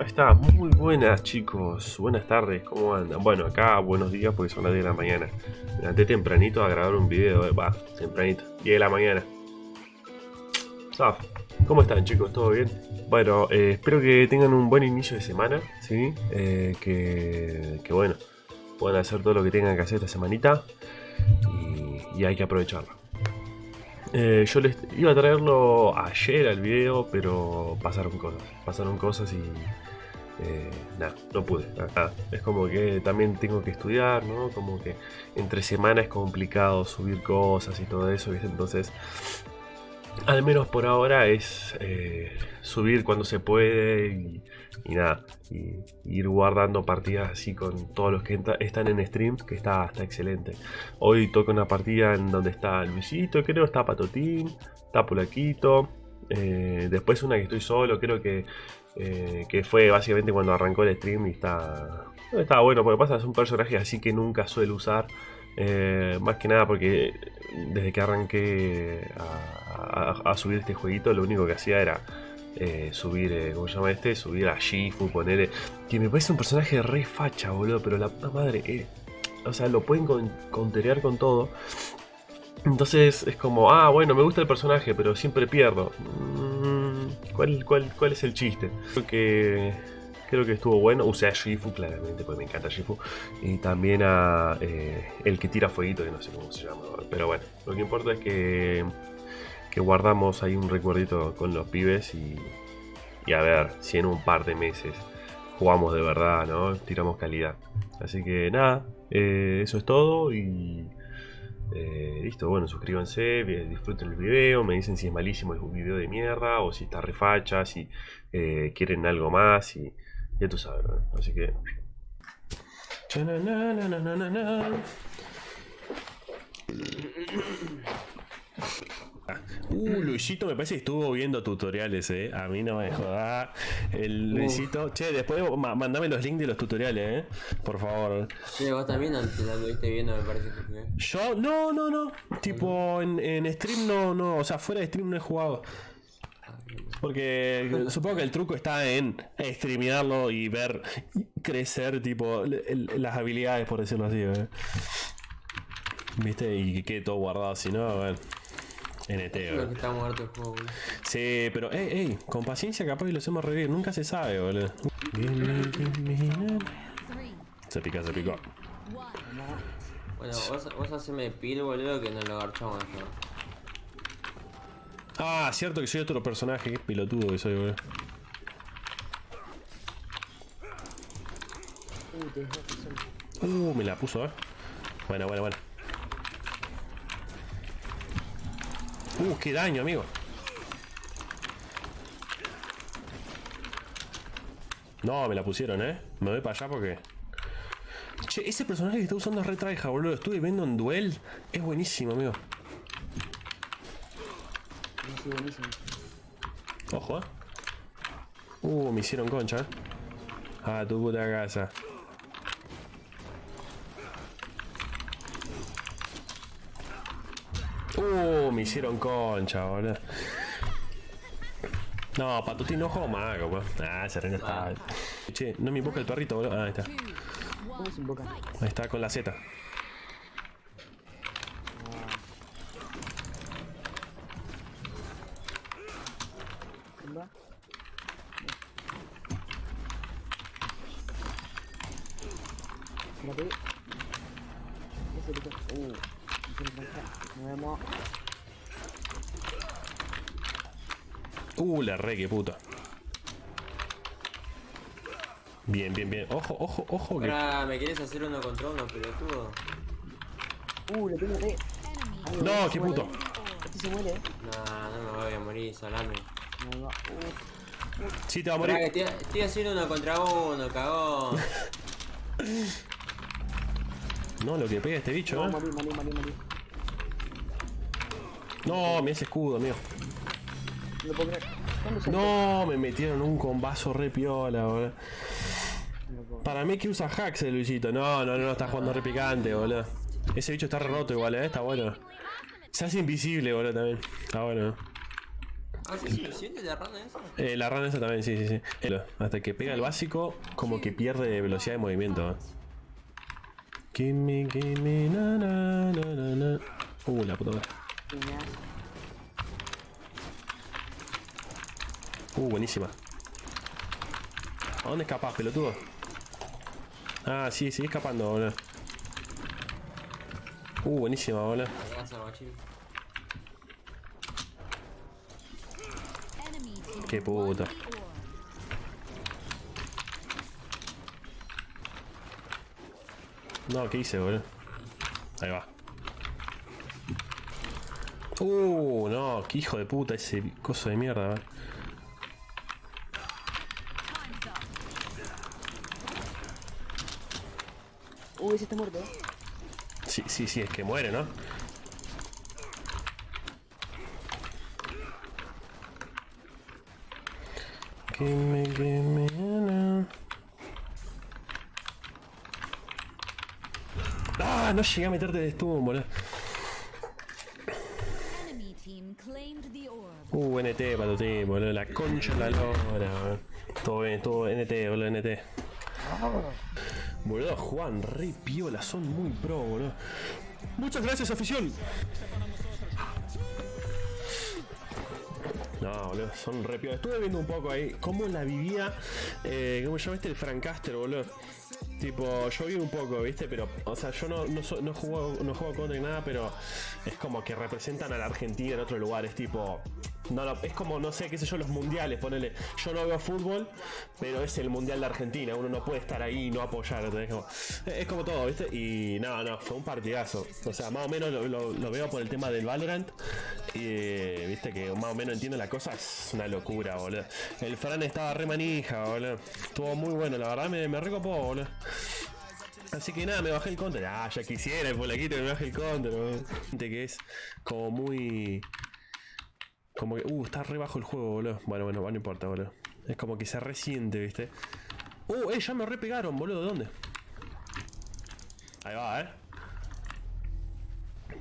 Está, muy buenas chicos, buenas tardes, ¿cómo andan? Bueno, acá buenos días porque son las 10 de la mañana. Me levanté tempranito a grabar un video, eh, va, tempranito, 10 de la mañana. Saf, ¿cómo están chicos? ¿Todo bien? Bueno, eh, espero que tengan un buen inicio de semana, ¿sí? Eh, que, que, bueno, puedan hacer todo lo que tengan que hacer esta semanita y, y hay que aprovecharlo. Eh, yo les iba a traerlo ayer al video, pero pasaron cosas. Pasaron cosas y. Eh, nada, no pude. Es como que también tengo que estudiar, ¿no? Como que entre semana es complicado subir cosas y todo eso, ¿viste? Entonces, al menos por ahora es eh, subir cuando se puede y, nada, y, ir guardando partidas así con todos los que están en stream, que está, está excelente. Hoy toco una partida en donde está Luisito, creo, está Patotín, está Pulaquito, eh, después una que estoy solo, creo que, eh, que fue básicamente cuando arrancó el stream y está, está bueno, porque pasa es un personaje así que nunca suelo usar. Más que nada porque desde que arranqué a, subir este jueguito lo único que hacía era eh, subir, eh, ¿cómo se llama este? Subir a Shifu, ponerle... Que me parece un personaje re facha, boludo, pero la puta madre, eh, o sea, lo pueden con, con todo. Entonces es como, ah, bueno, me gusta el personaje, pero siempre pierdo. Mm, ¿cuál, cuál, cuál es el chiste? Creo que creo que estuvo bueno. Usé a Shifu, claramente, porque me encanta Shifu. Y también a eh, el que tira fueguito, que no sé cómo se llama. Pero bueno, lo que importa es que, que guardamos ahí un recuerdito con los pibes y, y a ver si en un par de meses jugamos de verdad, ¿no? Tiramos calidad. Así que nada, eh, eso es todo y... Eh, listo, bueno, suscríbanse, disfruten el video, me dicen si es malísimo el video de mierda o si está refacha, si quieren algo más y ya tú sabes, ¿no? Así que... Uh, Luisito me parece que estuvo viendo tutoriales, eh. A mí no me joda. El Luisito. Che, después mandame los links de los tutoriales, eh. Por favor. Sí, vos también lo estuviste viendo, me parece que Yo, no, no, no. Tipo, en, en stream no, no. O sea, fuera de stream no he jugado. Porque supongo que el truco está en streamearlo y ver crecer, tipo, las habilidades, por decirlo así, ¿eh? ¿Viste? Y que quede todo guardado, si no, bueno. NT, que está muerto el juego, boludo. Sí, pero, ey, ey, con paciencia capaz y lo hacemos revivir. Nunca se sabe, boludo. Se pica, se picó. Bueno, vos, vos haceme pil, boludo, que no lo agarchamos ¿no? Ah, cierto que soy otro personaje, qué pilotudo que soy, boludo. Uh, me la puso, eh. Buena, buena, buena. Uh, qué daño, amigo. No, me la pusieron, eh. Me voy para allá porque... Che, ese personaje que está usando es retraija, boludo. Estuve viendo en duel. Es buenísimo, amigo. Ojo, eh. Uh, me hicieron concha, eh. A tu puta casa. Uh, me hicieron concha, boludo. No, patutín no juego mago, weón. Ah, ese reina está. Che, no me invoca el perrito, boludo. Ah, ahí está. Ahí está con la Z. Uh, la re, que puta. Bien, bien, bien. Ojo, ojo, ojo. Que... ¿me quieres hacer uno contra uno, pelotudo? Uh, le tengo re. No, qué puto. Este se muere, eh. No, no me voy a morir, salame. No, no. Uh. Sí, te va a morir. Estoy, estoy, haciendo uno contra uno, cagón. no, lo que pega este bicho, no, eh. Morí, morí, morí, morí. No, me hace escudo, amigo. No puedo creer. No, me metieron un combazo re piola, boludo. Para mí que usa hacks el Luisito. No, no, no, está jugando re picante, boludo. Ese bicho está re roto igual, eh, está bueno. Se hace invisible, boludo, también. Está bueno. ¿Haces suficiente la rana esa? Eh, la run esa también, sí, sí, sí. Eh, Hasta que pega el básico, como que pierde velocidad de movimiento. ¿eh? Gimme, gimme, na, na, na, na, na. Uh, la puta madre. Uh, buenísima. ¿A dónde escapas, pelotudo? Ah, sí, sigue escapando, boludo. Uh, buenísima, boludo. Qué puta. No, ¿qué hice, boludo? Ahí va. Uh, no, qué hijo de puta ese coso de mierda, up. Uy, ese está muerto. Sí, sí, sí, es que muere, ¿no? Gimme, gimme, na. Ah, no llegué a meterte de stun, boludo. Orb. Uh, NT, patotín, boludo. La concha la lora. Todo bien, todo NT, boludo, NT. Boludo, Juan, re piola, son muy pro, boludo. Muchas gracias, afición. No, boludo, son re piola. Estuve viendo un poco ahí cómo la vivía, eh, ¿cómo se llama este? El Francaster, boludo. Tipo, yo vi un poco, ¿viste? Pero, o sea, yo no, no juego, no juego contra ni nada, pero es como que representan a la Argentina en otros lugares, tipo. No, no, es como, no sé, qué sé yo, los mundiales, ponele. Yo no veo fútbol, pero es el mundial de Argentina. Uno no puede estar ahí y no apoyar. Como- es como todo, ¿viste? Y no, no, fue un partidazo. O sea, más o menos lo, lo- veo por el tema del Valorant. Y viste que más o menos entiendo la cosa. Es una locura, boludo. El Fran estaba re manija, boludo. Estuvo muy bueno, la verdad me, me recopó, boludo. Así que nada, me bajé el counter. Ah, ya quisiera el polaquito me baje el counter. Gente que es como muy. Como que. Uh, está re bajo el juego, boludo. Bueno, bueno, no importa, boludo. Es como que se resiente, viste. Uh, eh, ya me repegaron, boludo. ¿Dónde? Ahí va, eh.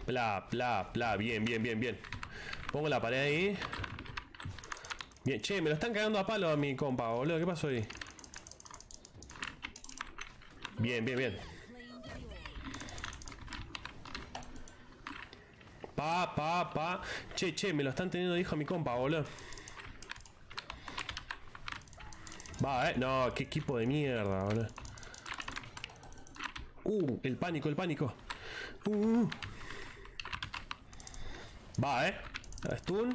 Pla, pla, pla. Bien, bien, bien, bien. Pongo la pared ahí. Bien, che, me lo están cagando a palo a mi compa, boludo. ¿Qué pasó ahí? Bien, bien, bien. Pa, pa, pa. Che, che, me lo están teniendo hijo a mi compa, boludo. Va, eh. No, qué equipo de mierda, boludo. Uh, el pánico, el pánico. Uh. Va, eh. Stun.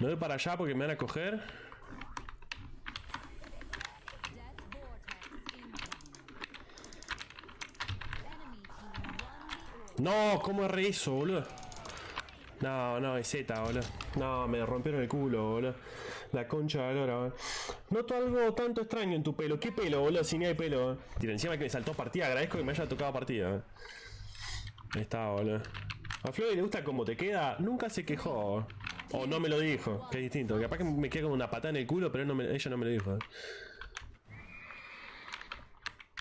Me voy para allá porque me van a coger. No, ¿cómo erré eso, boludo? No, no, es Z, boludo. No, me rompieron el culo, boludo. La concha de la lora, boludo. Noto algo tanto extraño en tu pelo. ¿Qué pelo, boludo? Si ni hay pelo. Tira, encima que me saltó partida. Agradezco que me haya tocado partida. eh. Ahí está, boludo. A Floyd le gusta cómo te queda. Nunca se quejó. O no me lo dijo. Que es distinto. Capaz que me queda con una patada en el culo, pero ella no me lo dijo.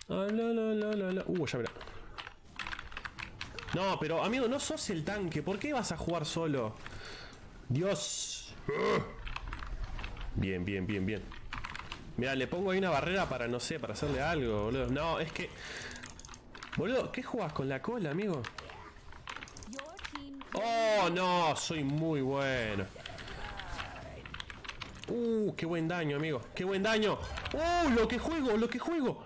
Ah, la, la, la, la. Uh, ya verá. No, pero amigo, no sos el tanque. ¿Por qué vas a jugar solo? Dios. Bien, bien, bien, bien. Mira, le pongo ahí una barrera para, no sé, para hacerle algo, boludo. No, es que... Boludo, ¿qué jugás con la cola, amigo? Oh, no, soy muy bueno. Uh, qué buen daño, amigo. Qué buen daño. Uh, lo que juego, lo que juego.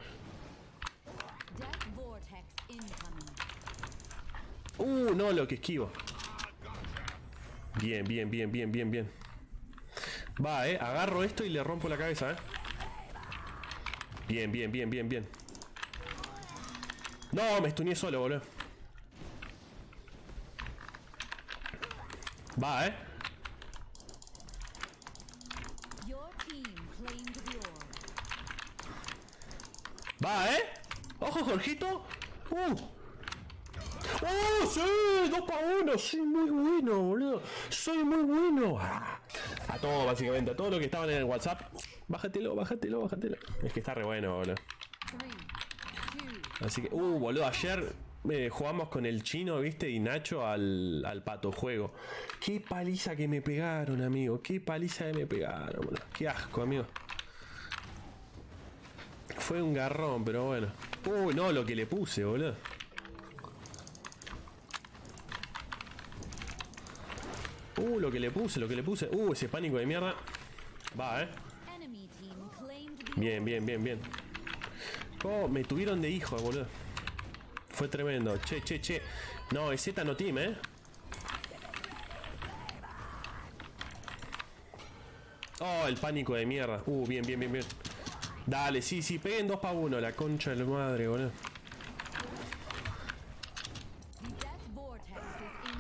Uh, no, lo que esquivo. Bien, bien, bien, bien, bien, bien. Va, eh. Agarro esto y le rompo la cabeza, eh. Bien, bien, bien, bien, bien. No, me estuneé solo, boludo. Va, eh. Va, eh. Ojo, Jorgito. Uh. ¡Oh, sí! ¡Dos para uno! ¡Soy muy bueno, boludo! ¡Soy muy bueno! Ah. A todo, básicamente, a todo lo que estaban en el WhatsApp. Bájatelo, bájatelo, bájatelo. Es que está re bueno, boludo. Así que, uh, boludo, ayer eh, jugamos con el chino, viste, y Nacho al, al pato juego. Qué paliza que me pegaron, amigo. Qué paliza que me pegaron, boludo. Qué asco, amigo. Fue un garrón, pero bueno. Uy, no, lo que le puse, boludo. Uh, lo que le puse, lo que le puse. Uh, ese pánico de mierda. Va, eh. Bien, bien, bien, bien. Oh, me tuvieron de hijo, boludo. Fue tremendo. Che, che, che. No, es Z no team, eh. Oh, el pánico de mierda. Uh, bien, bien, bien, bien. Dale, sí, sí, peguen dos para uno, la concha de la madre, boludo.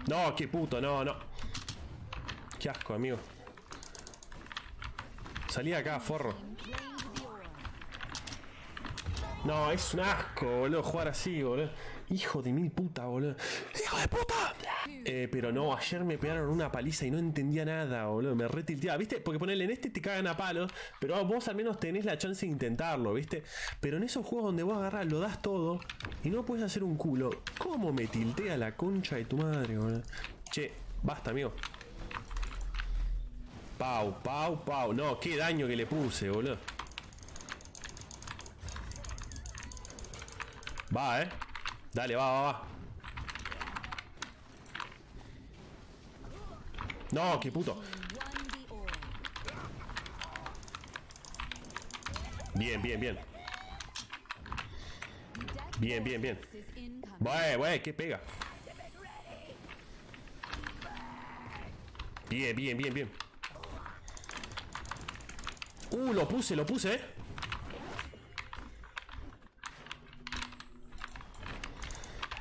No, qué puto, no, no. Qué asco, amigo. Salí acá, forro. No, es un asco, boludo, jugar así, boludo. Hijo de mil puta, boludo. ¡Hijo de puta! Eh, pero no, ayer me pegaron una paliza y no entendía nada, boludo. Me retilteaba, ¿viste? Porque ponerle en este te cagan a palos, pero vos al menos tenés la chance de intentarlo, ¿viste? Pero en esos juegos donde vos agarrás, lo das todo y no puedes hacer un culo. ¿Cómo me tiltea la concha de tu madre, boludo? Che, basta, amigo. Pau, pau, pau. No, qué daño que le puse, boludo. Va, eh. Dale, va, va, va. No, qué puto. Bien, bien, bien. Bien, bien, bien. Wey, wey, qué pega. Bien, bien, bien, bien. Uh, lo puse, lo puse, eh.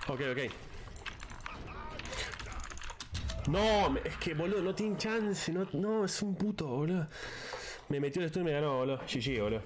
Ok, ok. No, es que boludo, no tiene chance, no, no, es un puto, boludo. Me metió el estudio y me ganó, boludo. GG, boludo.